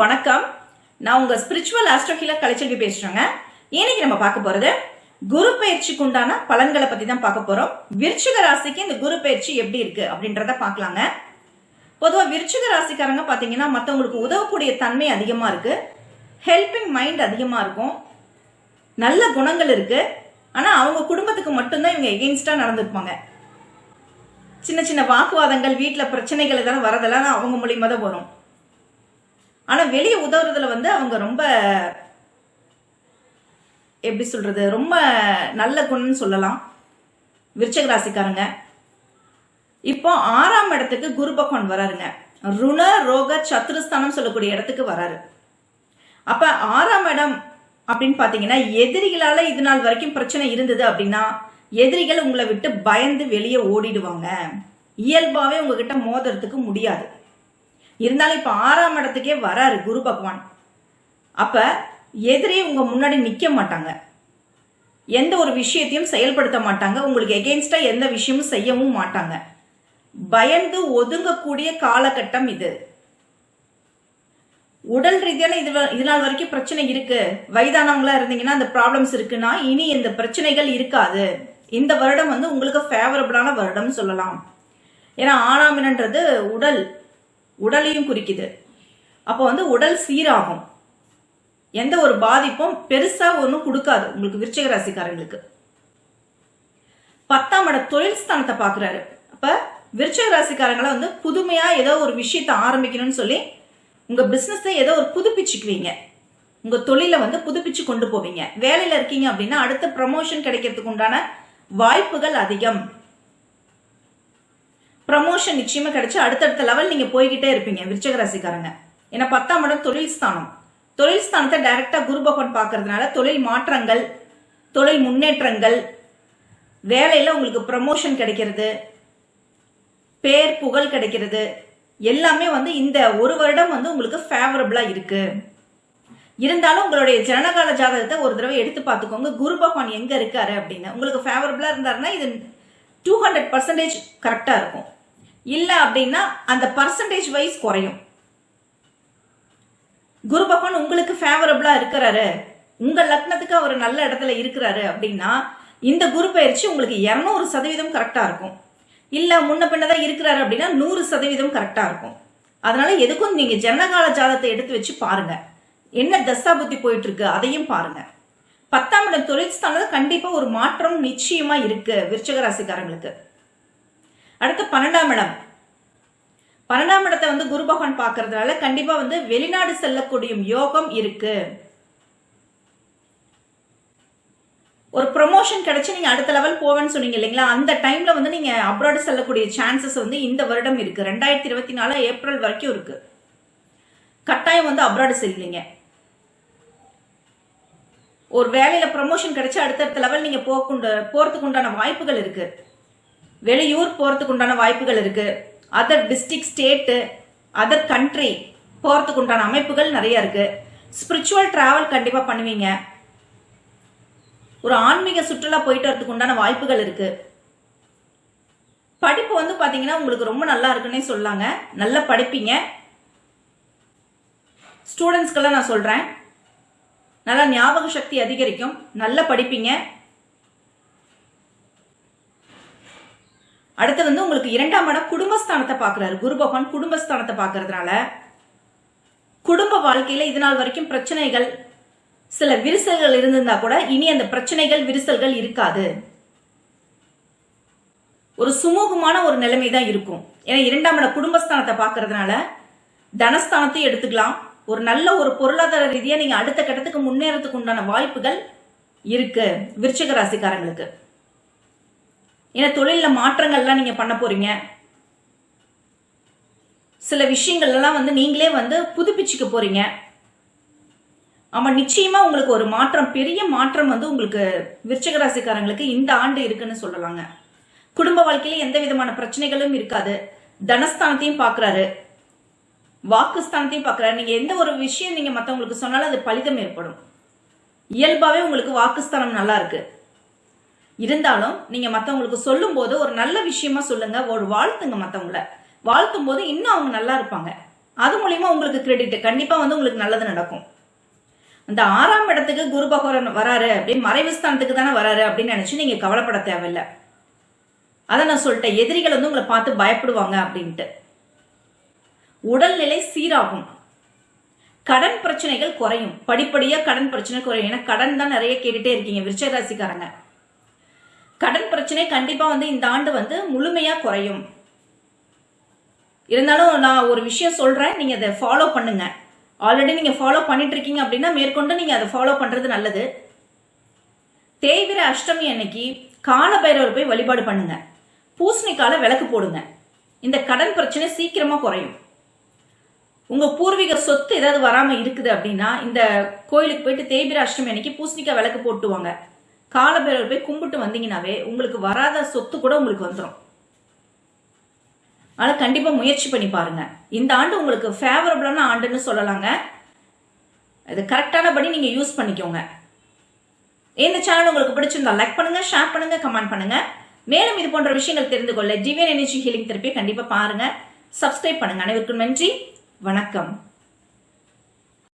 வணக்கம். நான் உங்க ஸ்பிரிச்சுவல் ஆஸ்ட்ரோஹில கலைச்செல்வி பேசுறேங்க. இன்னைக்கு நம்ம பார்க்க போறது குரு பயிற்சிக்கு உண்டான பலன்களை பத்தி தான் பார்க்க போறோம். விருச்சிக ராசிக்கு இந்த குரு பயிற்சி எப்படி இருக்கு அப்படின்றத பார்க்கலாங்க. பொதுவா விருச்சிக ராசிக்காரங்க பாத்தீங்கன்னா மத்தவங்களுக்கு உதவக்கூடிய தன்மை அதிகமா இருக்கு. ஹெல்பிங் மைண்ட் அதிகமா இருக்கும். நல்ல குணங்கள் இருக்கு. ஆனா அவங்க குடும்பத்துக்கு மட்டும்தான் இவங்க எகெயின்ஸ்டா நடந்துருப்பாங்க. சின்ன சின்ன வாக்குவாதங்கள் வீட்டில் பிரச்சனைகள் இதெல்லாம் வரதெல்லாம் அவங்க மூலியமா தான் வரும். ஆனால் வெளியே உதவுறதுல வந்து அவங்க ரொம்ப எப்படி சொல்றது ரொம்ப நல்ல குணம்னு சொல்லலாம். விருச்சக ராசிக்காரங்க. இப்போ ஆறாம் இடத்துக்கு குரு பகவான் வராருங்க. ருண ரோக சத்துருஸ்தானம் சொல்லக்கூடிய இடத்துக்கு வராரு. அப்ப ஆறாம் இடம் அப்படின்னு பாத்தீங்கன்னா எதிரிகளால இது நாள் வரைக்கும் பிரச்சனை இருந்தது அப்படின்னா எதிரிகள் உங்களை விட்டு பயந்து வெளியே ஓடிடுவாங்க. இயல்பாவே உங்ககிட்ட மோதுறதுக்கு முடியாது. இருந்தாலும் இப்போ ஆறாம் இடத்துக்கே வராரு குரு பகவான். அப்போ எதிரி உங்கள் முன்னாடி நிற்க மாட்டாங்க. எந்த ஒரு விஷயத்தையும் செயல்படுத்த மாட்டாங்க. உங்களுக்கு எகெயின்ஸ்டாக எந்த விஷயமும் செய்யவும் மாட்டாங்க. பயந்து ஒதுங்கக்கூடிய காலகட்டம் இது. உடல் ரீதியான இது இது நாள் வரைக்கும் பிரச்சனை இருக்கு. வயதானவங்களா இருந்தீங்கன்னா அந்த ப்ராப்ளம்ஸ் இருக்குன்னா இனி இந்த பிரச்சனைகள் இருக்காது. இந்த வருடம் வந்து உங்களுக்கு ஃபேவரபிளான வருடம் சொல்லலாம். ஏன்னா ஆறாமினன்றது உடல். உடலையும் குறிக்குது. அப்போ வந்து உடல் சீராகும். எந்த ஒரு பாதிப்பும் பெருசா ஒன்றும் கொடுக்காது உங்களுக்கு விருச்சிக ராசிக்காரங்களுக்கு. பத்தாம் இட தொழில் ஸ்தானத்தை பார்க்குறாரு. அப்ப விருச்சிக ராசிக்காரங்களை வந்து புதுமையா ஏதோ ஒரு விஷயத்தை ஆரம்பிக்கணும்னு சொல்லி உங்க பிசினஸை ஏதோ ஒரு புதுப்பிச்சுக்குவீங்க. உங்க தொழிலை வந்து புதுப்பிச்சு கொண்டு போவீங்க. வேலையில இருக்கீங்க அப்படின்னா அடுத்த ப்ரமோஷன் கிடைக்கிறதுக்கு உண்டான வாய்ப்புகள் அதிகம். ப்ரமோஷன் நிச்சயமா கிடைச்சு அடுத்தடுத்த லெவல் நீங்க போய்கிட்டே இருப்பீங்க விருச்சக ராசிக்காரங்க. ஏன்னா பத்தாம் இடம் தொழில் ஸ்தானம். தொழில் ஸ்தானத்தை டைரக்டா குரு பகவான் பார்க்கறதுனால தொழில் மாற்றங்கள் தொழில் முன்னேற்றங்கள் வேலையில உங்களுக்கு ப்ரமோஷன் கிடைக்கிறது பேர் புகழ் கிடைக்கிறது எல்லாமே வந்து இந்த ஒரு வருடம் வந்து உங்களுக்கு ஃபேவரபிளா இருக்கு. இருந்தாலும் உங்களுடைய ஜனகால ஜாதகத்தை ஒரு தடவை எடுத்து பார்த்துக்கோங்க. குரு பகவான் எங்க இருக்காரு அப்படின்னு. உங்களுக்கு ஃபேவரபிளா இருந்தாருன்னா இது டூ ஹண்ட்ரட் பர்சன்டேஜ் கரெக்டா இருக்கும். இல்லை அப்படின்னா அந்த பர்சன்டேஜ் வைஸ் குறையும். குரு பகவான் உங்களுக்கு ஃபேவரபிளா இருக்கிறாரு. உங்க லக்னத்துக்கு அவர் நல்ல இடத்துல இருக்கிறாரு அப்படின்னா இந்த குரு பயிற்சி உங்களுக்கு இரநூறு சதவீதம் கரெக்டா இருக்கும். இல்ல முன்ன பின்னதான் இருக்கிறாரு அப்படின்னா நூறு சதவீதம் கரெக்டா இருக்கும். அதனால எதுக்கும் நீங்க ஜனகால ஜாதத்தை எடுத்து வச்சு பாருங்க. என்ன தசா புத்தி போயிட்டு இருக்கு அதையும் பாருங்க. பத்தாம் இடம் தொழில் ஸ்தானத்தில் கண்டிப்பா ஒரு மாற்றம் நிச்சயமா இருக்கு விருச்சக ராசிக்காரங்களுக்கு. அடுத்து பன்னெண்டாம் இடம். பன்னெண்டாம் இடத்தை வந்து குரு பகவான் பார்க்கறதுனால கண்டிப்பா வந்து வெளிநாடு செல்லக்கூடிய யோகம் இருக்கு. ஒரு ப்ரொமோஷன் கிடைச்சு நீங்க அடுத்த லெவல் போவேன்னு சொன்னீங்க இல்லைங்களா? அந்த டைம்ல வந்து நீங்க அப்ராடு செல்லக்கூடிய சான்சஸ் வந்து இந்த வருடம் இருக்கு. ரெண்டாயிரத்தி இருபத்தி நாலு ஏப்ரல் வரைக்கும் இருக்கு. கட்டாயம் வந்து அப்ராடு செல்லுங்க ஒரு வேலையில ப்ரமோஷன் கிடைச்சு அடுத்தடுத்த லெவல் நீங்க போக்குண்டு போறதுக்கு உண்டான வாய்ப்புகள் இருக்கு. வெளியூர் போகிறதுக்கு உண்டான வாய்ப்புகள் இருக்கு. Other district state other country போகிறதுக்கு உண்டான அமைப்புகள் நிறைய இருக்கு. ஸ்பிரிச்சுவல் டிராவல் கண்டிப்பா பண்ணுவீங்க. ஒரு ஆன்மீக சுற்றுலா போயிட்டு வரதுக்கு உண்டான வாய்ப்புகள் இருக்கு. படிப்பு வந்து பாத்தீங்கன்னா உங்களுக்கு ரொம்ப நல்லா இருக்குன்னே சொல்லாங்க. நல்லா படிப்பீங்க. ஸ்டூடெண்ட்ஸ்க்கெல்லாம் நான் சொல்றேன். நல்லா ஞாபக சக்தி அதிகரிக்கும். நல்லா படிப்பீங்க. அடுத்து வந்து உங்களுக்கு இரண்டாம் இடம் குடும்பஸ்தானத்தை பாக்குறாரு குரு பகவான் குடும்பஸ்தானத்தை பார்க்கறதுனால குடும்ப வாழ்க்கையில இது நாள் வரைக்கும் பிரச்சனைகள் சில விரிசல்கள் இருந்திருந்தா கூட இனி அந்த பிரச்சனைகள் விரிசல்கள் இருக்காது. ஒரு சுமூகமான ஒரு நிலைமை தான் இருக்கும். ஏன்னா இரண்டாம் இட குடும்பஸ்தானத்தை பாக்குறதுனால தனஸ்தானத்தையும் எடுத்துக்கலாம். ஒரு நல்ல ஒரு பொருளாதார ரீதியா நீங்க அடுத்த கட்டத்துக்கு முன்னேறதுக்கு உண்டான வாய்ப்புகள் இருக்கு விருச்சக ராசிக்காரங்களுக்கு. ஏன்னா தொழிலில் மாற்றங்கள்லாம் நீங்கள் பண்ண போகிறீங்க சில விஷயங்கள் எல்லாம் வந்து நீங்களே வந்து புதுப்பிச்சுக்க போகிறீங்க ஆமாம் நிச்சயமாக உங்களுக்கு ஒரு மாற்றம் பெரிய மாற்றம் வந்து உங்களுக்கு விருச்சகராசிக்காரங்களுக்கு இந்த ஆண்டு இருக்குன்னு சொல்லலாங்க. குடும்ப வாழ்க்கையில எந்த விதமான பிரச்சனைகளும் இருக்காது. தனஸ்தானத்தையும் பார்க்குறாரு வாக்குஸ்தானத்தையும் பார்க்குறாரு நீங்கள் எந்த ஒரு விஷயம் நீங்கள் மற்றவங்களுக்கு சொன்னாலும் அது பலிதம் ஏற்படும். இயல்பாகவே உங்களுக்கு வாக்குஸ்தானம் நல்லா இருக்குது இருந்தாலும் நீங்க மத்தவங்களுக்கு சொல்லும் போது ஒரு நல்ல விஷயமா சொல்லுங்க ஒரு வாழ்த்துங்க மற்றவங்கள வாழ்த்தும் போது இன்னும் அவங்க நல்லா இருப்பாங்க. அது மூலியமா உங்களுக்கு கிரெடிட் கண்டிப்பா வந்து உங்களுக்கு நல்லது நடக்கும். இந்த ஆறாம் இடத்துக்கு குரு பகவான் வராரு அப்படின்னு மறைவு ஸ்தானத்துக்கு தானே வராரு அப்படின்னு நினைச்சு நீங்க கவலைப்பட தேவையில்லை. அதை நான் சொல்லிட்டேன். எதிரிகள் வந்து உங்களை பார்த்து பயப்படுவாங்க அப்படின்ட்டு. உடல்நிலை சீராகும். கடன் பிரச்சனைகள் குறையும். படிப்படியா கடன் பிரச்சனை குறையும். ஏன்னா கடன் தான் நிறைய கேட்டுட்டே இருக்கீங்க. விருச்சக ராசிக்காரங்க. கடன் பிரச்சனை கண்டிப்பாக வந்து இந்த ஆண்டு வந்து முழுமையாக குறையும். இருந்தாலும் நான் ஒரு விஷயம் சொல்கிறேன் நீங்கள் அதை ஃபாலோ பண்ணுங்க. ஆல்ரெடி நீங்கள் ஃபாலோ பண்ணிட்டு இருக்கீங்க அப்படின்னா மேற்கொண்டு நீங்கள் அதை ஃபாலோ பண்ணுறது நல்லது. தேய்விர அஷ்டமி அன்னைக்கு காலபைரவர் போய் வழிபாடு பண்ணுங்க. பூசணிக்கால விளக்கு போடுங்க. இந்த கடன் பிரச்சனை சீக்கிரமாக குறையும். உங்கள் பூர்வீக சொத்து ஏதாவது வராமல் இருக்குது அப்படின்னா இந்த கோயிலுக்கு போயிட்டு தேய்பிர அஷ்டமி அன்னைக்கு பூசணிக்காய் விளக்கு போட்டுவாங்க. காலபைரவர் போய் கும்பிட்டு வந்தீங்கன்னாவே உங்களுக்கு வராத சொத்து கூட உங்களுக்கு வந்துடும் அதனால் கண்டிப்பா முயற்சி பண்ணி பாருங்க. இந்த ஆண்டு உங்களுக்கு ஃபேவரபிளான ஆண்டுன்னு சொல்லலாங்க. இது கரெக்டானபடி நீங்க யூஸ் பண்ணிக்கோங்க. இந்த சேனல் உங்களுக்கு பிடிச்சிருந்தா லைக் பண்ணுங்க ஷேர் பண்ணுங்க கமெண்ட் பண்ணுங்க. மேலும் இது போன்ற விஷயங்கள் தெரிந்து கொள்ள டிவியன் எனர்ஜி ஹீலிங் தெரப்பியை கண்டிப்பா பாருங்க. சப்ஸ்கிரைப் பண்ணுங்க. அனைவருக்கும் நன்றி. வணக்கம்.